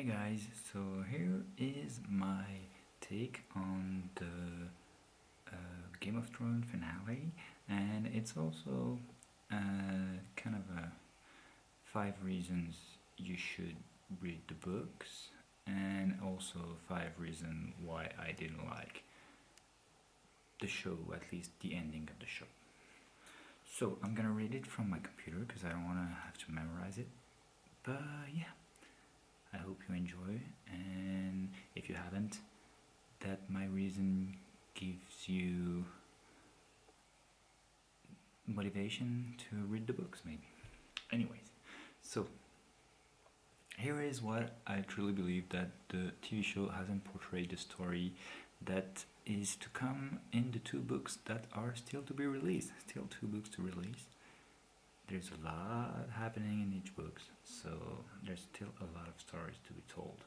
Hey guys, so here is my take on the uh, Game of Thrones finale and it's also uh, kind of a five reasons you should read the books and also five reasons why I didn't like the show, at least the ending of the show. So I'm gonna read it from my computer because I don't want to have to memorize it. But yeah, I hope you enjoy and if you haven't, that my reason gives you motivation to read the books maybe. Anyways, so here is what I truly believe that the TV show hasn't portrayed the story that is to come in the two books that are still to be released. Still two books to release. There's a lot happening in each book, so there's still a lot of stories to be told.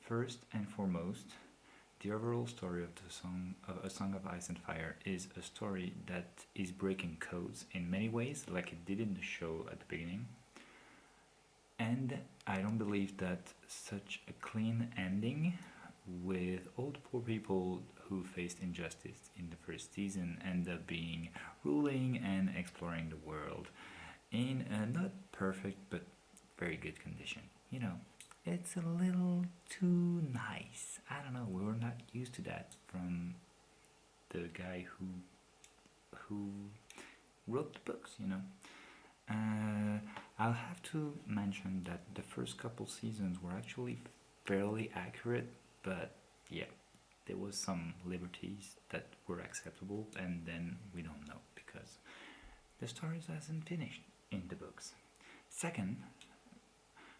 First and foremost, the overall story of the song of A Song of Ice and Fire is a story that is breaking codes in many ways, like it did in the show at the beginning. And I don't believe that such a clean ending with all the poor people who faced injustice in the first season end up being ruling and exploring the world in a not perfect but very good condition. You know, it's a little too nice. I don't know, we were not used to that from the guy who who wrote the books, you know. Uh, I'll have to mention that the first couple seasons were actually fairly accurate but yeah there was some liberties that were acceptable and then we don't know because the story hasn't finished in the books. Second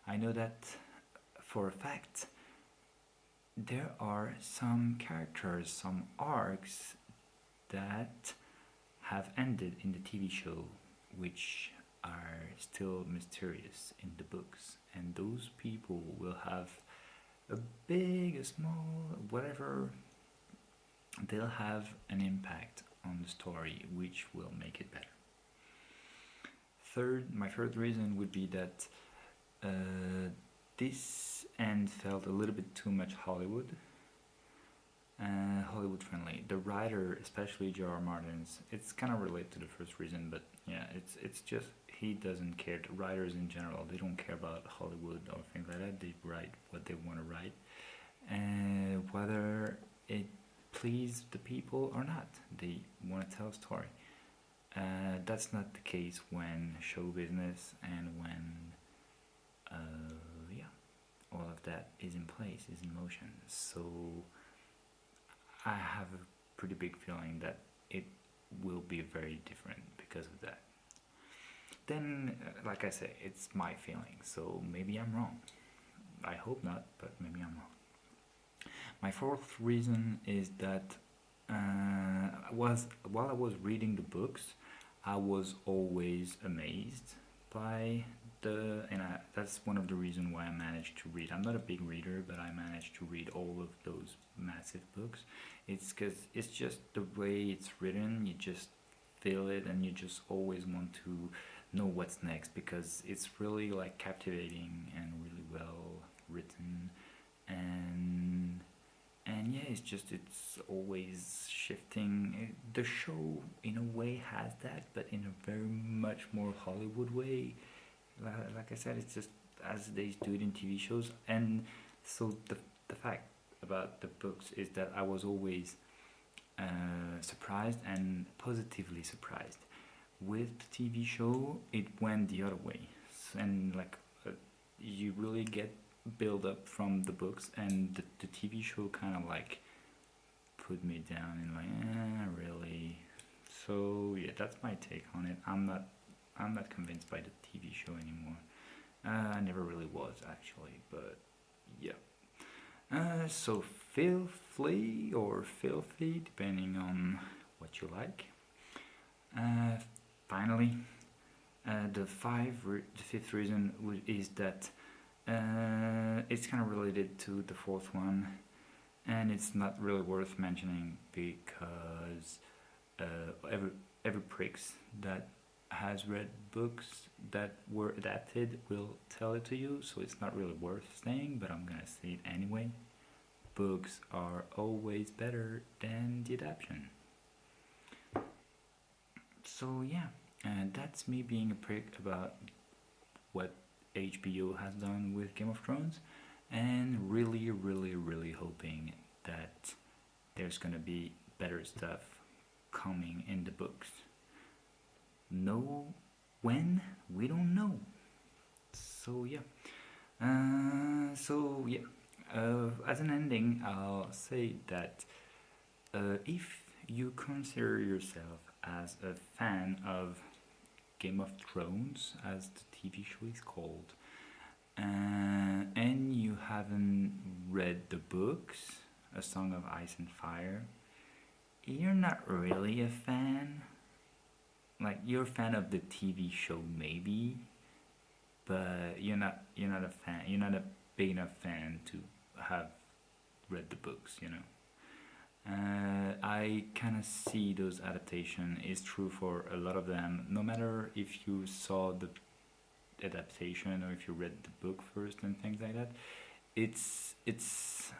I know that for a fact there are some characters some arcs that have ended in the TV show which are still mysterious in the books. And those people will have a big, a small, whatever, they'll have an impact on the story which will make it better. Third, my third reason would be that uh, this end felt a little bit too much Hollywood. Uh, Hollywood friendly. The writer, especially J.R. Martin's, it's kind of related to the first reason, but yeah, it's it's just he doesn't care. The writers in general, they don't care about Hollywood or things like that. They write what they want to write, and whether it please the people or not, they want to tell a story. Uh, that's not the case when show business and when uh, yeah, all of that is in place, is in motion. So I have a pretty big feeling that it will be very different because of that then like I say it's my feeling. So maybe I'm wrong. I hope not but maybe I'm wrong. My fourth reason is that uh, was while I was reading the books I was always amazed by the and I, that's one of the reasons why I managed to read. I'm not a big reader but I managed to read all of those massive books. It's because it's just the way it's written. You just feel it and you just always want to know what's next because it's really like captivating and really well written. And and yeah it's just it's always shifting. The show in a way has that but in a very much more Hollywood way. Like I said it's just as they do it in TV shows. And so the, the fact about the books is that I was always uh, surprised and positively surprised with the TV show it went the other way. And like uh, you really get build up from the books and the, the TV show kind of like put me down and like eh, really? So yeah that's my take on it. I'm not I'm not convinced by the TV show anymore. Uh, I never really was actually but yeah. Uh, so filthy or filthy depending on what you like. Uh, finally uh, the five the fifth reason is that uh, it's kind of related to the fourth one and it's not really worth mentioning because uh, every every pricks that has read books that were adapted will tell it to you, so it's not really worth saying, but I'm gonna say it anyway. Books are always better than the adaptation. So yeah, and that's me being a prick about what HBO has done with Game of Thrones, and really, really, really hoping that there's gonna be better stuff coming in the books. No, when we don't know. So yeah. Uh, so yeah. Uh, as an ending, I'll say that uh, if you consider yourself as a fan of Game of Thrones, as the TV show is called, uh, and you haven't read the books, A Song of Ice and Fire, you're not really a fan. Like you're a fan of the TV show, maybe, but you're not. You're not a fan. You're not a big enough fan to have read the books. You know. Uh, I kind of see those adaptation is true for a lot of them. No matter if you saw the adaptation or if you read the book first and things like that, it's it's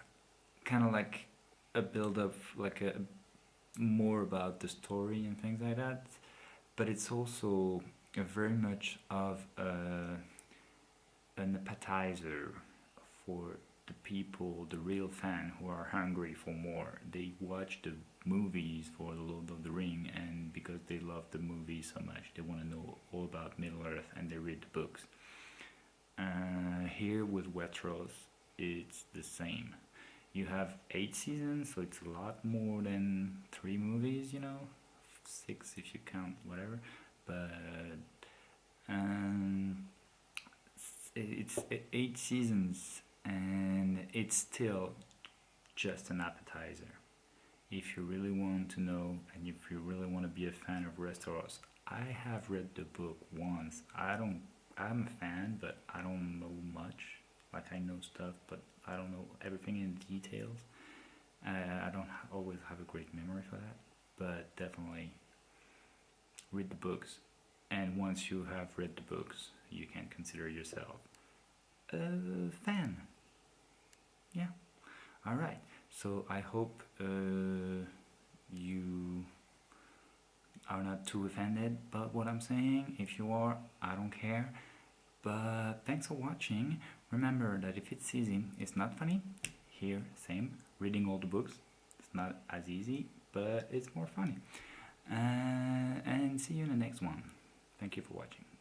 kind of like a build up, like a more about the story and things like that. But it's also very much of a, an appetizer for the people, the real fan who are hungry for more. They watch the movies for the Lord of the Ring, and because they love the movie so much, they want to know all about Middle Earth, and they read the books. Uh, here with Westeros, it's the same. You have eight seasons, so it's a lot more than three movies, you know, six if you count whatever. But um, it's eight seasons and it's still just an appetizer. If you really want to know and if you really want to be a fan of Westeros, I have read the book once. I don't. I'm a fan, but I don't know much. Like I know stuff, but I don't know everything in details. Uh, I don't always have a great memory for that, but definitely read the books. And once you have read the books, you can consider yourself a fan yeah. All right. So i hope uh, you are not too offended about what i'm saying. If you are i don't care. But thanks for watching. Remember that if it's easy it's not funny. Here same. Reading all the books it's not as easy but it's more funny. Uh, and see you in the next one. Thank you for watching